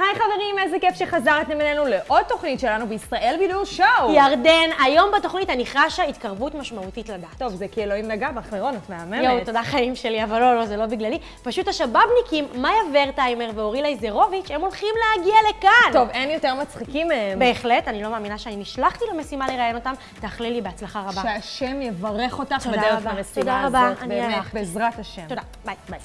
היי חברים, איזה כיף שחזרתם אלינו לעוד תוכנית שלנו בישראל בידור show. ירדן, היום בתוכנית אני חשה התקרבות משמעותית לדת. טוב, זה כי אלוהים נגע בך, לירון, את מהממת. יואו, תודה חיים שלי, אבל לא, לא, זה לא בגללי. פשוט השבאבניקים, מאיה ורטהיימר ואורי לייזרוביץ', הם הולכים להגיע לכאן. טוב, אין יותר מצחיקים מהם. בהחלט, אני לא מאמינה שאני נשלחתי למשימה לראיין אותם. תאכלי לי בהצלחה רבה. שהשם יברך אותך תודה בדרך. למשימה תודה הזאת. רבה, אני באמת, הלכתי. בעזרת השם. תודה, ביי. ביי.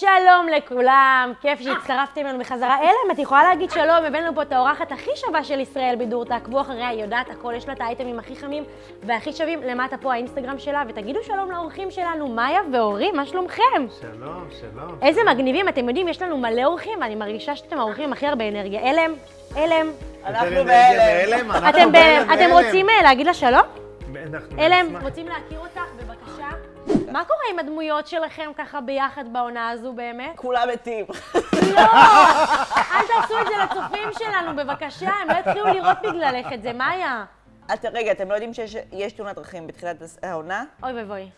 שלום לכולם, כיף שהצטרפתם אלינו בחזרה. אלם, את יכולה להגיד שלום, הבאנו פה את האורחת הכי שווה של ישראל בידור, תעקבו אחריה, היא יודעת הכל, יש לה את האייטמים הכי חמים והכי שווים, למטה פה האינסטגרם שלה, ותגידו שלום לאורחים שלנו, מאיה ואורי, מה שלומכם? שלום, שלום. איזה מגניבים, אתם יודעים, יש לנו מלא אורחים, ואני מרגישה שאתם האורחים עם הכי הרבה אנרגיה. אלם, אלם, אנחנו בהלם. אתם רוצים אה, להגיד לה שלום? אנחנו אלם. רוצים להכיר אותך? מה קורה עם הדמויות שלכם ככה ביחד בעונה הזו באמת? כולם מתים. לא! אל תעשו את זה לצופים שלנו, בבקשה, הם לא יתחילו לראות בגללך את זה, מאיה. את, רגע, אתם לא יודעים שיש יש תאונת דרכים בתחילת העונה? אוי ואבוי.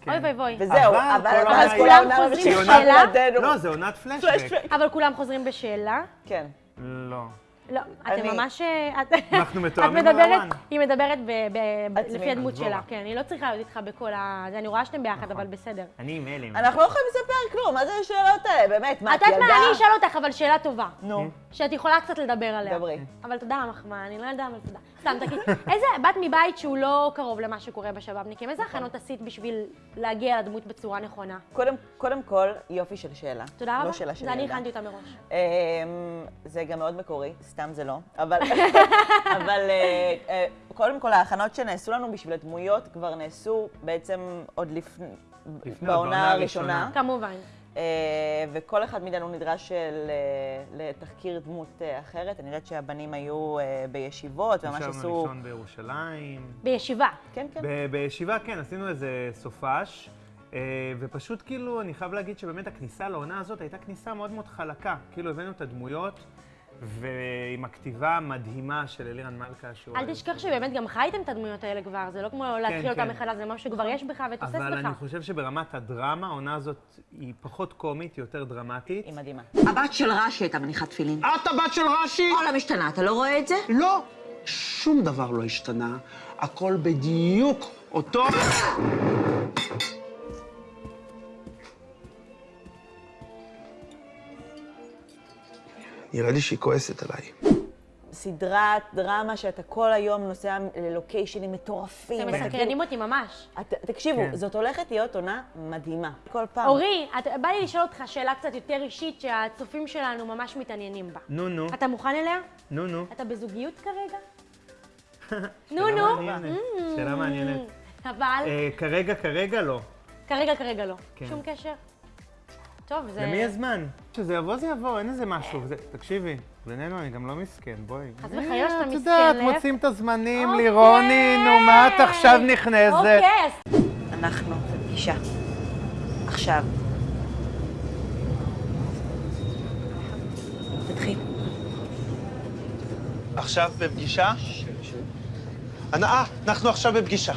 כן. אוי ואבוי. וזהו, אבל אז כולם חוזרים בשאלה? לא, זה עונת. פלשבק. אבל כולם חוזרים בשאלה? כן. לא. לא, אתם אני- ממש... אה, אנחנו מתואמים ברמן. היא מדברת. לפי הדמות. שלה, כן, היא לא צריכה להיות איתך בכל ה... זה, אני רואה שאתם ביחד, נכון. אבל בסדר. אני עם אלם. אנחנו לא יכולים לספר כלום, מה זה השאלות האלה? באמת, מה, את את יודעת מה, ילדה? אני אשאל אותך, אבל שאלה טובה. נו, שאת יכולה קצת לדבר עליה. דברי. אבל תודה על המחמאה, אני לא יודעת, אבל תודה. סתם, תגיד, איזה, באת מבית שהוא לא קרוב למה שקורה בשבאבניקים, איזה הכנות עשית בשביל להגיע לדמות בצורה נכונה? קודם, קודם כל, יופי של שאלה. תודה רבה. לא שאלה של זה אני ילדה. הכנתי אותה מראש. אמ, זה גם מאוד מקורי, סתם זה לא. אבל, אבל אה, אה, קודם כל, ההכנות שנעשו לנו בשביל הדמויות כבר נעשו בעצם עוד לפני, לפני, בעונה בעונה הראשונה. הראשונה. כמובן. אה, וכל אחד מאיתנו נדרש אה, לתחקיר דמות אה, אחרת. אני יודעת שהבנים היו בישיבות, ממש ישבנו עשו... לישון בירושלים. בישיבה. כן, כן. ב- בישיבה, כן, עשינו איזה סופש. ופשוט כאילו, אני חייב להגיד שבאמת הכניסה לעונה הזאת הייתה כניסה מאוד מאוד חלקה. כאילו, הבאנו את הדמויות, ועם הכתיבה המדהימה של אלירן מלכה, שהוא... אל תשכח שבאמת גם חייתם את הדמויות האלה כבר, זה לא כמו להתחיל אותם כן. מחדש, זה משהו שכבר יש בך ותוסס אבל אני בך. חושב שברמת הדרמה, העונה הזאת היא פחות קומית, היא יותר דרמטית. היא מדהימה. הבת של רש"י הייתה מניחת תפילין. את הבת של רש"י? כל המשתנה, אתה לא רואה את זה? לא. שום דבר לא השתנה. הכל בדיוק אותו... נראה לי שהיא כועסת עליי. סדרת דרמה שאתה כל היום נוסע ללוקיישנים מטורפים. אתם מסקרנים אותי ממש. את- תקשיבו, כן. זאת הולכת להיות עונה מדהימה. כל פעם. אורי, את- בא לי לשאול אותך שאלה קצת יותר אישית שהצופים שלנו ממש מתעניינים בה. נו, נו, אתה מוכן אליה? נו, נו. אתה בזוגיות כרגע? נו, נו. מעניינת, שאלה מעניינת. אבל אה, כרגע, כרגע לא. כרגע, כרגע לא. כן. שום קשר? טוב, זה... למי יש זמן? כשזה יבוא, זה יבוא, אין איזה משהו. זה- תקשיבי, בינינו אני גם לא מסכן, בואי. חס וחלילה שאתה את מסכן, יודעת, להפך. מוצאים את הזמנים, אוקיי. לירוני, נו, מה את עכשיו נכנסת? אוקיי, אז אנחנו בפגישה. עכשיו. תתחיל. עכשיו בפגישה? אה, אנחנו עכשיו בפגישה.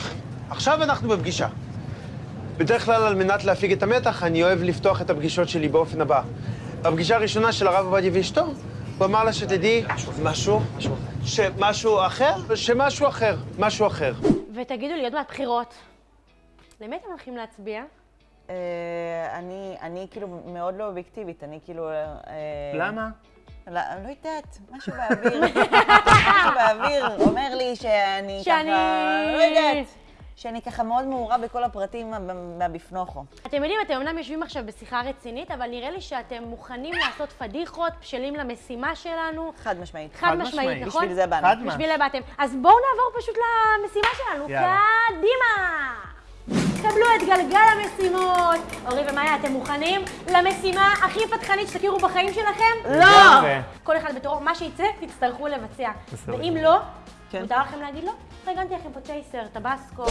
עכשיו אנחנו בפגישה. בדרך כלל, על מנת להפיג את המתח, אני אוהב לפתוח את הפגישות שלי באופן הבא. בפגישה הראשונה של הרב עובדיה ואשתו, הוא אמר לה שתדעי משהו, שמשהו אחר, שמשהו אחר, משהו אחר. ותגידו לי, עוד מעט בחירות. למי אתם הולכים להצביע? אה, אני, אני כאילו מאוד לא אובייקטיבית, אני כאילו... אה, למה? לא, אני לא יודעת, משהו באוויר. משהו באוויר אומר לי שאני שאני- ככה... לא יודעת. שאני ככה מאוד מעורה בכל הפרטים מה- מהבפנוכו. אתם יודעים, אתם אומנם יושבים עכשיו בשיחה רצינית, אבל נראה לי שאתם מוכנים לעשות פדיחות, בשלים למשימה שלנו. חד משמעית. חד משמעית, משמעית. נכון? בשביל זה באנו. חד משמעית. בשביל זה באתם. אז בואו נעבור פשוט למשימה שלנו. יאללה. קדימה! קבלו את גלגל המשימות. אורי ומאיה, אתם מוכנים למשימה הכי פתחנית שתכירו בחיים שלכם? לא! כל אחד בתורו, מה שיצא, תצטרכו לבצע. ואם לא, כן. מותר לכם להגיד לא? ארגנתי לכם פה צ'ייסר, טבסקו,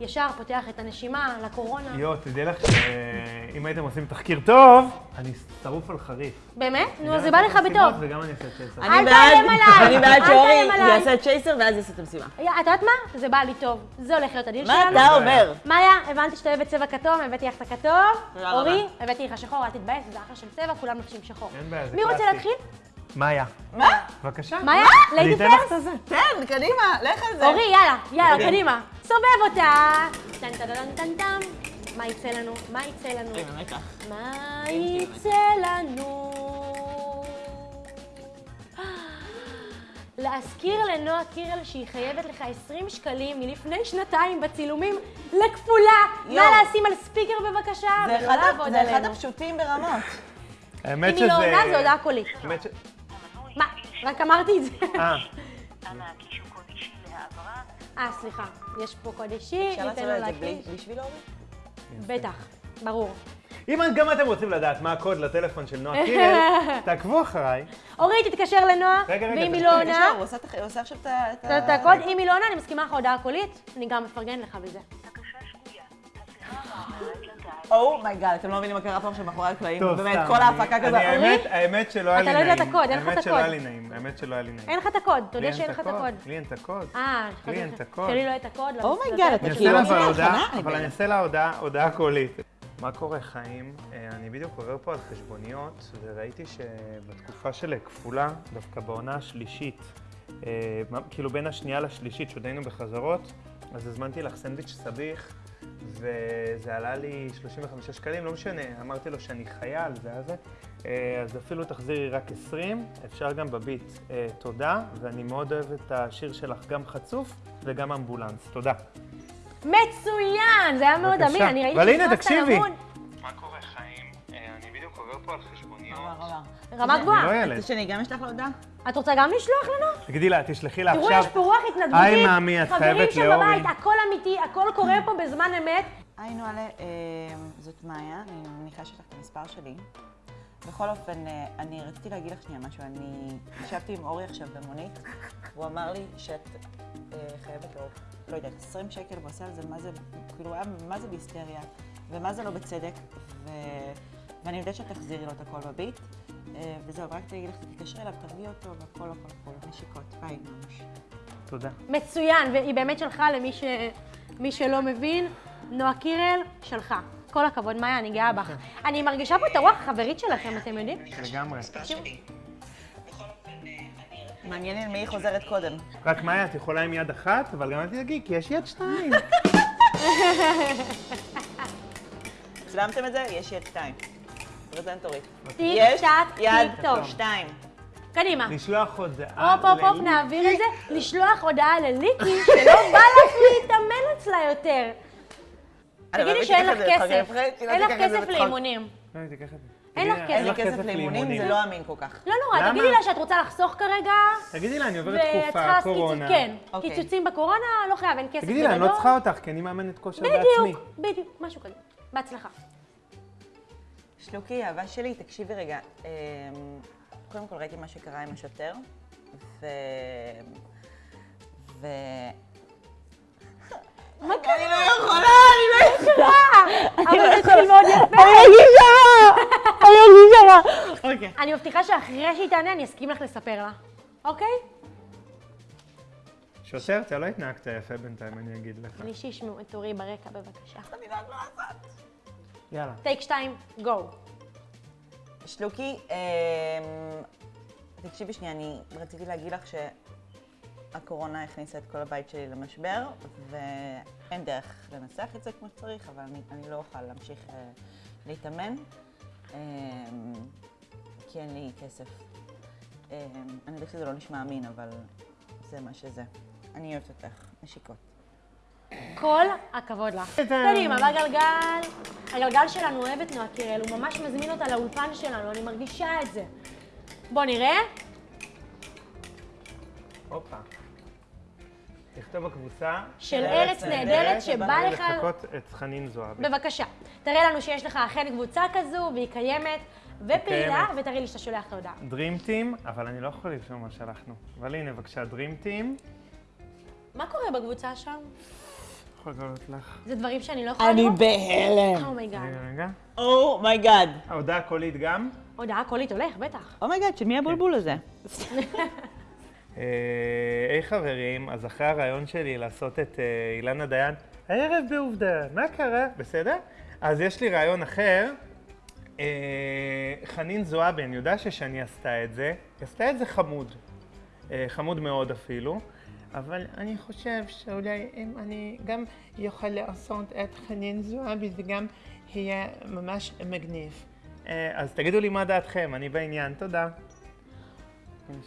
ישר פותח את הנשימה לקורונה. יואו, תדעי לך שאם הייתם עושים תחקיר טוב, אני שרוף על חריף. באמת? נו, זה בא לך בטוב. וגם אני אעשה צ'ייסר. אני אל בעד- תאיים עליי, אני בעד שאורי. יעשה צ'ייסר ואז יעשה את המשימה. את יודעת מה? זה בא לי טוב. זה הולך להיות הדיל מה שלנו. אתה אומר? מאיה, הבנתי שאתה אוהבת צבע כתום, הבאתי לך את הכתום. אורי. הבאתי לך שחור, אל תתבאס, זה אחלה של צבע, כולם לובשים שחור. אין בעיה, זה מי רוצה קלאסי. להתחיל? מאיה. מה? בבקשה. מאיה? אני ליידי אתן לך פרס? את הזה. תן, קדימה, לך על זה. אורי, יאללה, יאללה, קדימה. קדימה. סובב אותה. טן טן טן טן טן. מה יצא לנו? מה יצא לנו? מה יצא לנו? להזכיר לנועה קירל שהיא חייבת לך 20 שקלים מלפני שנתיים בצילומים לכפולה. נא. לשים על ספיקר בבקשה, זה ולא לעבוד זה אחד עלינו. הפשוטים ברמות. האמת אם שזה... היא לא עונה, זו הודעה קולית. רק אמרתי את זה. אה, אה, סליחה. יש פה קוד אישי, אפשר ניתן לעשות לו את זה בלי- להקיש. בשביל אורי? בטח, ברור. אם גם אתם רוצים לדעת מה הקוד לטלפון של נועה קירל, תעקבו אחריי. אורי, תתקשר לנועה, רגע, רגע, ואם היא תתקשר, לא עונה, הוא עושה את- הוא עושה עכשיו את. את ה- את הקוד, אם היא לא עונה, אני מסכימה לך הודעה קולית, אני גם מפרגן לך בזה. אומייגאד, אתם לא מבינים מה קרה פה עכשיו מאחורי הקלעים. באמת, כל אני- ההפקה כזה. האמת, האמת שלא היה לי אתה נעים. לא יודע את הקוד, אין לך את האמת שלא היה הקוד. לי נעים, האמת שלא היה לי נעים. אין לך את הקוד, תודה אין שאין לך את הקוד. לי אין את הקוד. אה, לי אין את הקוד. שלי לא את הקוד. אומייגאד, לטלפון אתה אני שלי. אעשה כאילו אבל אני אבל אני בהלם. אעשה לה הודעה, הודעה קולית. מה קורה חיים? אה, אני בדיוק עובר פה על חשבוניות, וראיתי שבתקופה של כפולה, דווקא בעונה השלישית, אה, כאילו בין השנייה לשלישית, שעוד היינו בחזרות, אז הזמנתי לך סנדוויץ' סביח, וזה עלה לי 35 שקלים, לא משנה, אמרתי לו שאני חייל, זה היה זה. אה, אז אפילו תחזירי רק 20, אפשר גם בביט. אה, תודה, ואני מאוד אוהב את השיר שלך, גם חצוף וגם אמבולנס. תודה. מצוין, זה היה מאוד. אמין, אני ראיתי שנכנסת תקשיבי. למון. מה קורה חיים? אה, אני בדיוק עובר פה על חשבוניות. רמה אני גבוהה. לא ילד. רוצה שאני גם אשלח לו הודעה? את רוצה גם לשלוח לנו? תגידי לה, תשלחי לה תראו, עכשיו. יש פה רוח התנדבותית. היי, מאמי, את חייבת חברים לאורי. שבבית, הכל אמיתי, הכל קורה פה בזמן אמת. היי נועלה, אה, זאת מאיה, אני מניחה שיש לך את המספר שלי. בכל אופן, אה, אני רציתי להגיד לך שנייה משהו. אני ישבתי עם אורי עכשיו במונית, והוא אמר לי שאת אה, חייבת לו, לא יודעת, 20 שקל, והוא עושה על זה מה זה, כאילו, הוא היה מה זה בהיסטריה, ומה זה לא בצדק, ו... ואני יודעת שאת תחזירי לו את הכל בביט. אה, וזהו, רק תגיד לך, תתקשרי אליו, תרגיעי אותו, והכל הכל הכל, נשיקות, ביי, ממש. תודה. מצוין, והיא באמת שלחה למי ש... מי שלא מבין, נועה קירל שלחה. כל הכבוד, מאיה, אני גאה בך. אני מרגישה פה את הרוח החברית שלכם, אתם יודעים? לגמרי. מעניין עם מי היא חוזרת קודם. רק מאיה, את יכולה עם יד אחת, אבל גם אל תדאגי, כי יש יד שתיים. צילמתם את זה? יש יד שתיים. פרזנטורית. טיק יש טק יד טיק טוק. שתיים. קדימה. לשלוח הודעה הופ, הופ, הופ. נעביר את זה. לשלוח הודעה לליקי שלא בא לך להתאמן אצלה יותר. תגידי שאין לך כסף. פרק, אין לך את זה כסף. לאימונים. לא. אין לך כסף. אין לי כסף לאימונים, זה לא אמין כל כך. לא נורא? תגידי לה שאת רוצה לחסוך כרגע, תגידי לה, אני עוברת תקופה, קורונה. כן, אוקיי. קיצוצים בקורונה, לא חייב, אין כסף תגידי לה, אני לא. צריכה אותך, כי אני מאמנת כושר בעצמי. בדיוק, בדיוק, משהו כזה. בהצלחה. שלוקי, אהבה שלי, תקשיבי רגע. אמ, קודם כל ראיתי מה שקרה עם השוטר, ו... ו... מה קרה? אני לא יכולה, אני לא יכולה. אבל זה התחיל מאוד יפה. אני ארגיש שמה. אוקיי. אני מבטיחה שאחרי שהיא תענה, אני אסכים לך לספר לה. אוקיי? שוטר, אתה לא התנהגת יפה בינתיים, אני אגיד לך. בלי שישמעו את אורי ברקע, בבקשה. אני לא יודעת מה לעשות. יאללה. טייק שתיים, גו. שלוקי, אמ, תקשיבי שנייה, אני רציתי להגיד לך שהקורונה הכניסה את כל הבית שלי למשבר, ואין דרך לנסח את זה כמו שצריך, אבל אני, אני לא אוכל להמשיך אה, להתאמן, אמ, כי אין לי כסף. אמ, אני יודעת שזה לא נשמע אמין, אבל זה מה שזה. אני אוהבת אותך, נשיקות. כל הכבוד לך. קדימה, בגלגל. הגלגל שלנו אוהב את נועה קירל, הוא ממש מזמין אותה לאולפן שלנו, אני מרגישה את זה. בוא נראה. הופה. תכתוב בקבוצה. של ארץ נהדרת שבא לך... לחכות את חנין זועבי. בבקשה, תראה לנו שיש לך אכן קבוצה כזו, והיא קיימת ופעילה. ותראי לי שאתה שולח את ההודעה. Dream Team, אבל אני לא יכול לרשום מה שלחנו. אבל הנה, בבקשה, Dream Team. מה קורה בקבוצה שם? יכול לגלות לך. זה דברים שאני לא יכולה אני לראות? בהלם. oh my god. רגע, רגע. oh my god. ההודעה הקולית גם. הודעה קולית הולך, בטח. oh my god, של מי הבולבול הזה? אה, היי חברים, אז אחרי הרעיון שלי לעשות את אה, אילנה דיין, הערב בעובדה, מה קרה? בסדר? אז יש לי רעיון אחר. אה, חנין זועבי, אני יודע ששני עשתה את זה, היא עשתה את זה חמוד. חמוד מאוד אפילו. אבל אני חושב שאולי אם אני גם יוכל לעשות את חנין זועבי, זה גם יהיה ממש מגניב. אה, אז תגידו לי מה דעתכם, אני בעניין, תודה.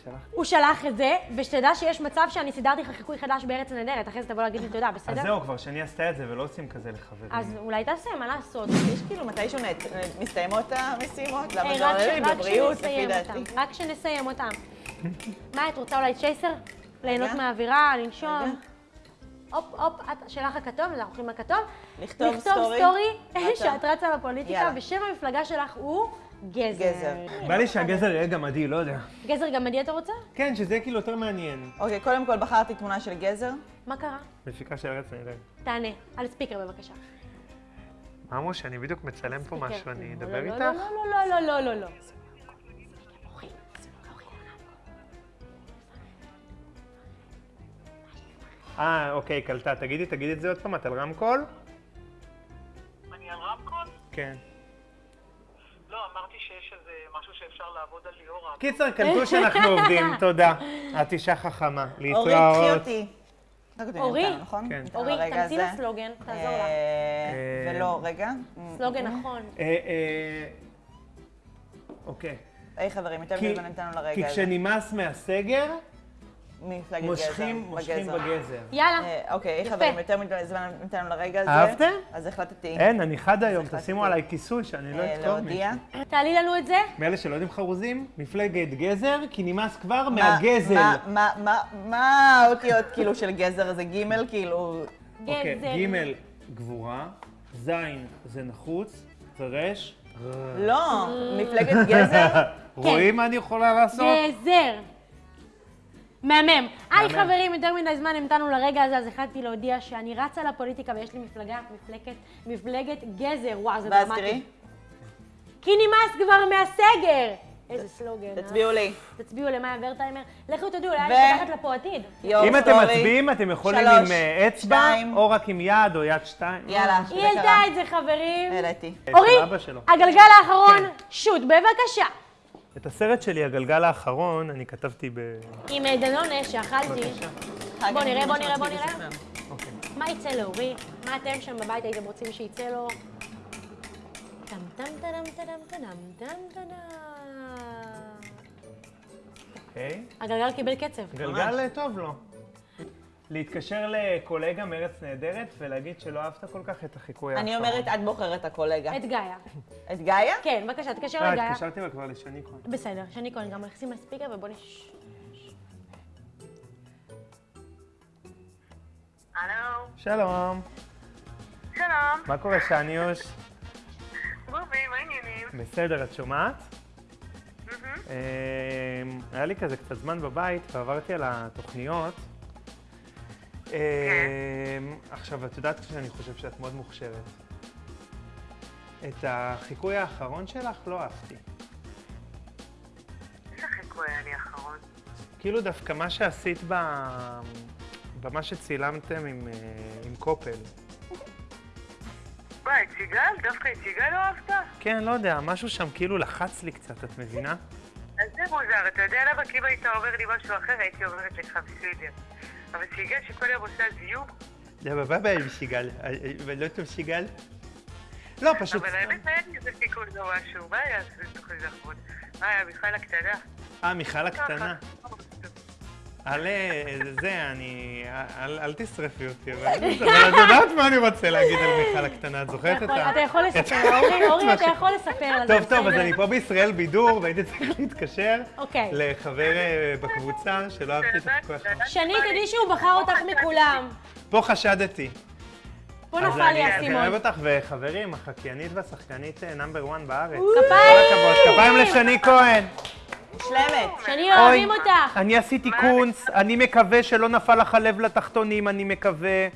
שלחתי. הוא שלח את זה, ושתדע שיש מצב שאני סידרתי לך חיקוי חדש בארץ הנהדרת, אחרי זה תבוא להגיד לי תודה, אז בסדר? זהו, כבר שני עשתה את זה ולא עושים כזה לחברים. אז אולי תעשה, מה לעשות? יש כאילו מתישהו מסתיימות המשימות? למה זה רק עולה לי בבריאות, לפי שנסיים דעתי? רק שנסיים אותם. מה, את רוצה אולי צ'ייסר? ליהנות. מהאווירה, לנשום? הופ, הופ, את שלך הכתום, אז אנחנו הולכים לכתוב. לכתוב לכתוב סטורי. סטורי. שאת רצה לפוליטיקה, יאללה. ושם המפלגה שלך הוא גזר. גזר. בא לי שהגזר יהיה גמדי, לא יודע. גזר גמדי אתה רוצה? כן, שזה יהיה כאילו יותר מעניין. אוקיי, קודם כל בחרתי תמונה של גזר. מה קרה? מפיקה של ארץ נהדרת. תענה, על ספיקר בבקשה. מה אמרו שאני בדיוק מצלם פה משהו. אני לא, אדבר לא, איתך? לא, לא, לא, לא, לא, לא, לא. אה, אוקיי, קלטה. תגידי, תגידי את זה עוד פעם, את על רמקול? אני על רמקול? כן. לא, אמרתי שיש איזה משהו שאפשר לעבוד על ליאורה. קיצר, קלטו שאנחנו עובדים, תודה. את אישה חכמה. אורי, קחי להתראות. אותי. אורי? אורי, תמציא הזה. לה סלוגן, תעזור לה. ולא, רגע. סלוגן נכון. אה, אה, אוקיי. היי חברים, יותר כי- מזמן נתנו כי לרגע הזה. כשנמאס מהסגר, מפלגת גזר. מושכים מושכים בגזר. יאללה. אה, אוקיי. חברים, יותר מדי זמן נתנו לרגע הזה. אהבתם? אז החלטתי אין, אני חד היום. תשימו עליי כיסוי שאני לא אה, אכתוב להודיע. מישהו. תעלי לנו את זה. מאלה שלא יודעים חרוזים, מפלגת גזר, כי נמאס כבר מה- מהגזל. מה- מה- מה- מה האותיות כאילו של גזר זה ג' כאילו... אוקיי, גזר. ג' גבורה, ז' זה נחוץ, ור' לא, מפלגת גזר? רואים מה אני יכולה לעשות? גזר. מהמם. היי. חברים, יותר מדי זמן המתנו לרגע הזה, אז החלטתי להודיע שאני רצה לפוליטיקה ויש לי מפלגה, מפלגת, מפלגת גזר. וואו, זה ואז דרמטי. תראי, כי נמאס כבר מהסגר! איזה סלוגן. אה? תצביעו לי. תצביעו למאיה ורטהיימר. לכו תדעו, אולי יש פותחת לה פה עתיד. אם אתם. מצביעים, אתם יכולים עם אה, אצבע. או רק עם יד, או יד שתיים. יאללה, היא שזה העלתה. את זה, חברים. העליתי. של אורי. הגלגל האחרון, כן. שוט, בבקשה. את הסרט שלי, הגלגל האחרון, אני כתבתי ב... עם אה, דנונה שאכלתי. בוא נראה, בוא נראה, בוא נראה. אוקיי. מה יצא לאורי? מה אתם שם בבית הייתם רוצים שיצא לו? טם טם טדם טדם טדם טדם טדם. אוקיי. הגלגל קיבל קצב. גלגל אה, טוב לו. להתקשר לקולגה מארץ נהדרת ולהגיד שלא אהבת כל כך את החיקוי האחרון. אני אומרת, את בוחרת הקולגה. את גיא. את גאיה? כן, בבקשה, תתקשר אה, לגיא. התקשרתי לה כבר לשני כהן. בסדר, שני כהן גם נכנסים לספיקר ובוא נש... הלו, שלום. שלום, מה קורה, שניוש? בובי, מה העניינים? בסדר, את שומעת? אה, היה לי כזה קצת זמן בבית ועברתי על התוכניות. אה, עכשיו, את יודעת שאני חושב שאת מאוד מוכשרת. את החיקוי האחרון שלך לא אהבתי. איזה חיקוי היה לי האחרון? כאילו דווקא מה שעשית ב... במה שצילמתם עם, אה, עם קופל. מה, את סיגל? דווקא את סיגל לא אהבת? כן, לא יודע, משהו שם כאילו לחץ לי קצת, את מבינה? אז זה מוזר, אתה יודע למה? כי אם היית אומר לי משהו אחר, הייתי אומרת לך בסדר. אבל סיגל שכל יום עושה זיוף, זה בבא עם סיגל, ולא טוב סיגל? לא, פשוט... אבל האמת היה לי איזה חיקוי לא משהו. מה היה בתוכנית האחרון? מה היה, מיכל הקטנה? אה, מיכל הקטנה. אה, זה, אני... אל, אל תשרפי אותי, אבל את יודעת מה אני רוצה להגיד על מיכל הקטנה, את זוכרת את ה... אתה יכול לספר, אורי, אורי, אתה יכול לספר טוב, טוב, אז? אני פה בישראל בידור, והייתי צריך להתקשר אוקיי. לחבר אה, בקבוצה שלא אהבתי את האחרון. שני, תדעי שהוא בחר אותך מכולם. פה חשדתי. פה אז נפל לי אני אני האסימון. אוהב אותך, וחברים, החקיינית והשחקנית נאמבר 1 בארץ. כפיים! כפיים לשני כהן. מושלמת. שני אוהבים אותך. אני עשיתי קונץ, אני מקווה שלא נפל לך הלב לתחתונים, אני מקווה.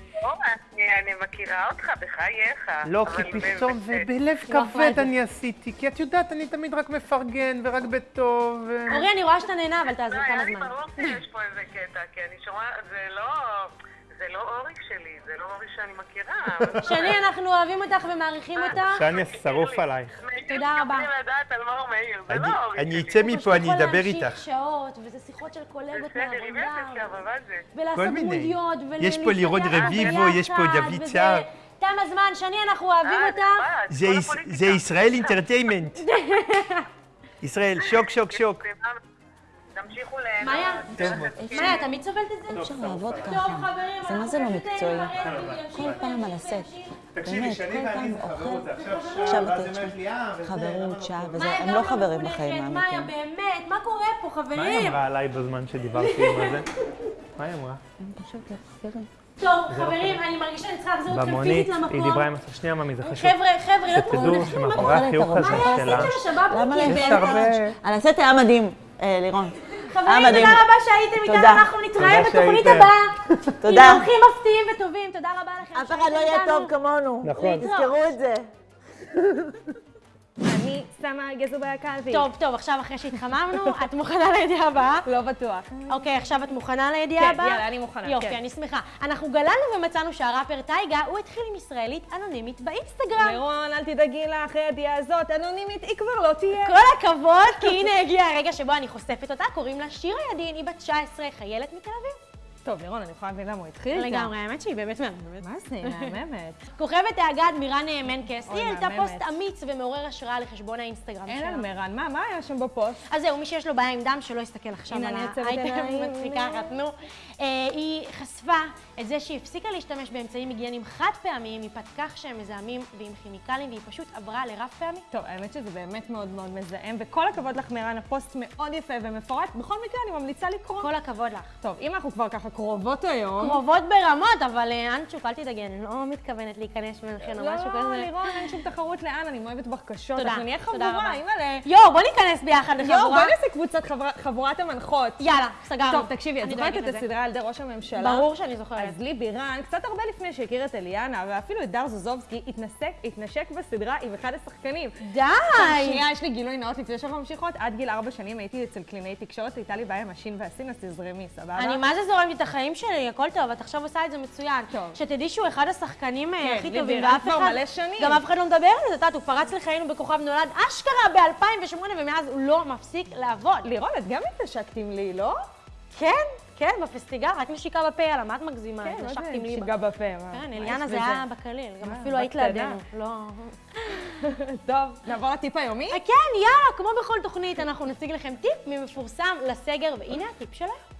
אני אני מכירה אותך, בחייך. לא, כי פתאום, ב- זה בלב לא, מה כבד? אני עשיתי, כי את יודעת, אני תמיד רק מפרגן ורק בטוב. אורי, אני רואה שאתה נהנה, אבל לא, תעזוב היה כמה לי זמן. ברור שיש פה איזה קטע, כי אני שומעת, זה לא... זה לא אורי שלי, זה לא אורי שאני מכירה. שני, אנחנו אוהבים אותך ומעריכים אותך. שאני שרוף עלייך. תודה רבה. אני- לא אני. אצא מפה, אני יכול אדבר להמשיך איתך. שעות, וזה שיחות של קולגות מהעבודה. ולעשות כל מיני. דמויות, יש פה לירון רביבו, יש פה דוד סער. תם הזמן, שני, אנחנו אוהבים אה, אותך. זה ישראל אינטרטיימנט. ישראל, שוק, שוק, שוק. תמשיכו ליהנות. מאיה, מאיה, תמיד סובלת את זה? אפשר לעבוד ככה. חברים, זה מה זה לא מקצועי? כל פעם על הסט. באמת, כל פעם זה אוכל. זה עכשיו את היא וזה, חברות, שעה וזה, מאיה, הם לא חברים בחיים מאיה, האמיתיים. באמת, מה קורה פה, מה היא חברים? אמרה עליי בזמן שדיברתי עם הזה? מה היא אמרה? טוב, חברים, אני מרגישה שאני צריכה להחזיר אתכם במונית, פיזית היא למקום. דיברה עם הסוף. שנייה, ממי, זה חשוב. חבר'ה, חבר'ה, לא שתדעו שמאחורי החיוך הזה מה שלה, עשית של השבאב? למה להם יש יש הרבה... על הסט היה מדהים, אה, לירון. חברים. תודה רבה שהייתם איתנו. אנחנו נתראה בתוכנית. הבאה. תודה. עם אורחים מפתיעים וטובים, תודה רבה לכם אף אחד לא יהיה טוב. כמונו. נכון. תזכרו את זה. אני שמה גזר בקלפי. טוב, טוב, עכשיו אחרי שהתחממנו, את מוכנה לידיעה הבאה? לא בטוח. אוקיי, עכשיו את מוכנה לידיעה כן, הבאה? יאללה, אני מוכנה, יופי, כן. אני שמחה. אנחנו גללנו ומצאנו שהראפר טייגה, הוא התחיל עם ישראלית אנונימית באינסטגרם. לירון, אל תדאגי לה, אחרי הידיעה הזאת, אנונימית היא כבר לא תהיה. כל הכבוד, כי הנה הגיע הרגע שבו אני חושפת אותה, קוראים לה שירה ידין, היא בת 19, חיילת מתל אביב. טוב, לירון, אני יכולה להבין למה הוא התחיל איתה. לגמרי, האמת שהיא באמת מהממת. מה זה, מהממת. כוכבת האגד מירן מנקס, היא העלתה. פוסט אמיץ ומעורר השראה לחשבון האינסטגרם אין שלה. על מרן, מה, מה היה שם בפוסט? אז זהו, מי שיש לו בעיה עם דם, שלא יסתכל עכשיו על האייטם. מצחיקה אחת, נו. אה, היא חשפה את זה שהיא הפסיקה להשתמש באמצעים היגייניים חד פעמיים, מפאת כך שהם מזהמים ועם כימיקלים, והיא פשוט עברה לרב פעמי. טוב, האמת שזה באמת מאוד מאוד מזהם, וכל הכבוד לך, מרן, הפוסט מאוד יפה ומפורט. בכל מקרה, אני ממליצה לקרוא. כל הכבוד לך. טוב, אם אנחנו כבר ככה קרובות היום... קרובות ברמות, אבל אה, אנצ'וק, אל תדאגי, אני לא מתכוונת להיכנס ביניכן או לא, משהו לא, כזה. לירון, אין שום תחרות לאן, אני מאוהבת בך קשות. תודה, אנחנו נהיה תודה חבורה, רבה. אימא'לה. יואו, בוא ניכנס ביחד לחבורה. יואו, בואי נעשה קבוצת חבורת המנחות. יאללה, סגרנו. טוב, תקשיבי, את זוכרת את. הסדרה על ידי ראש הממשלה? ברור שאני זוכרת. אז לי בירן, קצת הרבה לפני שהכיר את אליאנה, ואפילו את דר זוזובסקי, התנשק בסדרה עם אחד השחקנים. די! שנייה, יש לי גילוי נאות לפני שאנחנו ממשיכות. עד גיל ארבע שנים הייתי אצל קלינאי תקשורת, הייתה לי בעיה עם השין והסין, אז תזרמי, סבבה? אני מה זה זורמת את החיים שלי, הכל טוב, את עכשיו עושה את זה מצוין. טוב. שתדעי שהוא אחד השחקנים אה, כן, הכי טובים, ואף אחד, מלא שנים. גם אף אחד לא מדבר על זה, את יודעת, הוא פרץ לחיינו בכוכב נולד אשכרה ב-2008, ומאז הוא לא מפסיק לעבוד. לירון, את גם התנשקת עם לי, לא? כן, כן, בפסטיגל, רק נשיקה בפה, יאללה, מה את מגזימה? כן, עם ליבה. שיגע בפה? כן, אליאנה זה? היה בקליל, גם מה, אפילו היית. לידינו. לא... טוב, נעבור לטיפ היומי? אה, כן, יאללה, כמו בכל תוכנית, אנחנו נציג לכם טיפ ממפורסם לסגר, והנה הטיפ שלהם.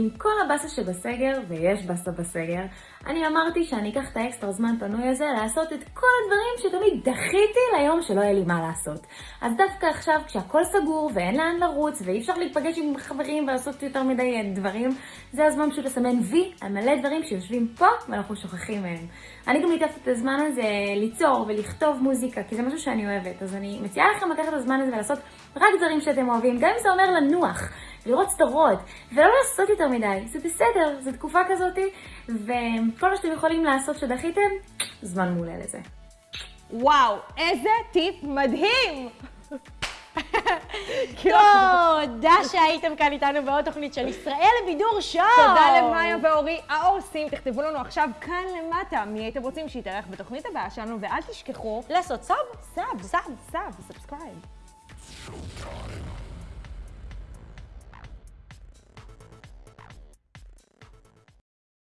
עם כל הבאסה שבסגר, ויש באסה בסגר, אני אמרתי שאני אקח את האקסטרה זמן פנוי הזה לעשות את כל הדברים שתמיד דחיתי ליום שלא יהיה לי מה לעשות. אז דווקא עכשיו, כשהכול סגור ואין לאן לרוץ ואי אפשר להיפגש עם חברים ולעשות יותר מדי דברים, זה הזמן פשוט לסמן וי על מלא דברים שיושבים פה ואנחנו שוכחים מהם. אני גם ניתחתי את הזמן הזה ליצור ולכתוב מוזיקה, כי זה משהו שאני אוהבת. אז אני מציעה לכם לקחת את הזמן הזה ולעשות רק דברים שאתם אוהבים, גם אם זה אומר לנוח. לראות סדרות, ולא לעשות יותר מדי, זה בסדר, זו תקופה כזאתי, וכל מה שאתם יכולים לעשות שדחיתם, זמן מעולה לזה. וואו, איזה טיפ מדהים! תודה שהייתם כאן איתנו בעוד תוכנית של ישראל בידור show. תודה למאיה ואורי העושים. תכתבו לנו עכשיו כאן למטה מי הייתם רוצים שיתארח בתוכנית הבאה שלנו, ואל תשכחו לעשות sub. sub, sub, sub, subscribe. Showtime.